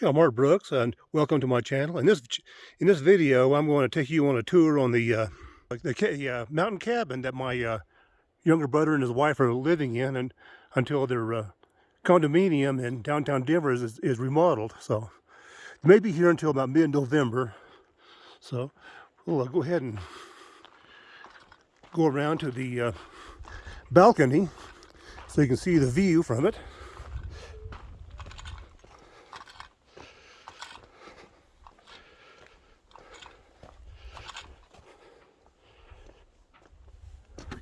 I'm Art Brooks, and welcome to my channel. In this in this video, I'm going to take you on a tour on the uh, the uh, mountain cabin that my uh, younger brother and his wife are living in, and until their uh, condominium in downtown Denver is, is remodeled. So, maybe here until about mid-November. So, we'll uh, go ahead and go around to the uh, balcony so you can see the view from it.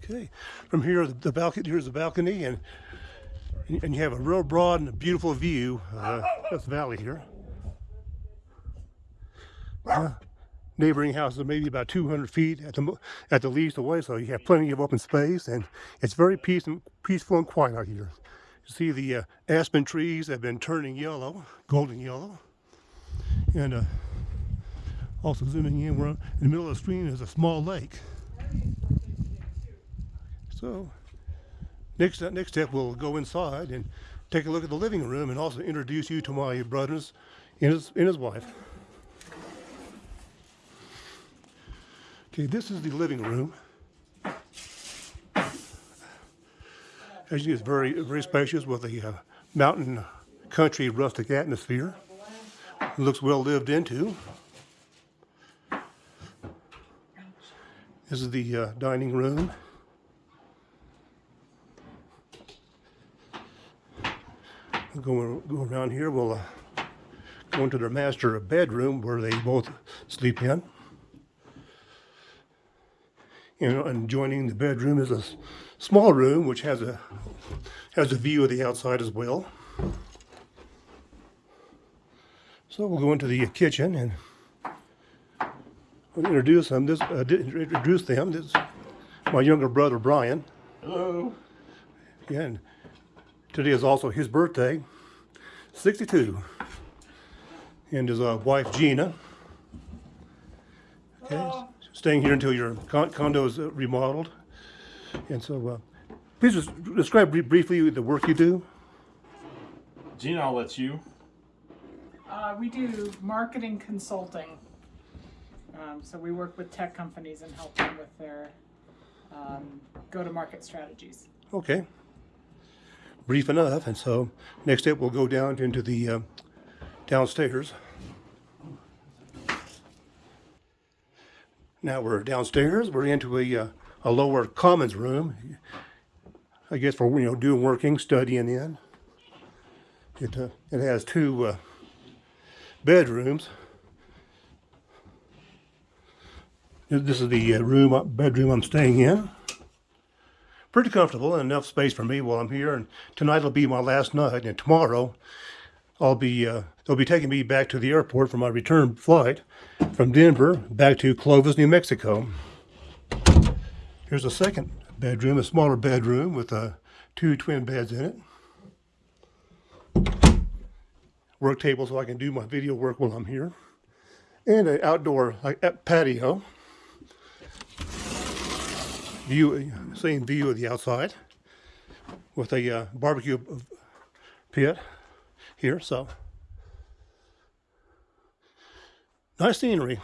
Okay, from here the balcony. Here's the balcony, and and you have a real broad and beautiful view. Uh, that's the valley here. Uh, neighboring houses are maybe about 200 feet at the at the least away, so you have plenty of open space, and it's very peace and peaceful and quiet out here. You see the uh, aspen trees have been turning yellow, golden yellow, and uh, also zooming in, we're in the middle of the screen is a small lake. So next next step, we'll go inside and take a look at the living room and also introduce you to my brothers and his, and his wife. Okay, this is the living room. As you see, it's very, very spacious with a uh, mountain country rustic atmosphere. It looks well lived into. This is the uh, dining room. Go, go around here, we'll uh, go into their master bedroom where they both sleep in. You know, and joining the bedroom is a small room which has a has a view of the outside as well. So we'll go into the kitchen and we'll introduce them. This uh, introduce them. This my younger brother Brian. Hello. Yeah, and today is also his birthday. 62. And his uh, wife, Gina. Okay, staying here until your con condo is uh, remodeled. And so, uh, please just describe briefly the work you do. Gina, I'll let you. Uh, we do marketing consulting. Um, so we work with tech companies and help them with their um, go-to-market strategies. Okay brief enough. And so next step, we'll go down into the uh, downstairs. Now we're downstairs. We're into a, uh, a lower commons room. I guess for you know doing working, studying in. It uh, it has two uh, bedrooms. This is the uh, room uh, bedroom I'm staying in pretty comfortable and enough space for me while I'm here. And tonight will be my last night. And tomorrow, I'll be uh, they'll be taking me back to the airport for my return flight from Denver back to Clovis, New Mexico. Here's a second bedroom, a smaller bedroom with uh, two twin beds in it. Work table so I can do my video work while I'm here. And an outdoor patio view, same view of the outside with a uh, barbecue pit here. So nice scenery.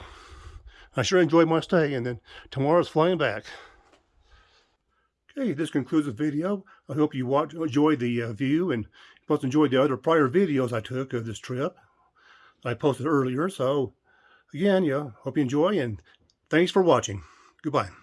I sure enjoyed my stay and then tomorrow's flying back. Okay, this concludes the video. I hope you watch, enjoyed the uh, view and plus enjoyed the other prior videos I took of this trip. I posted earlier. So again, yeah, hope you enjoy and thanks for watching. Goodbye.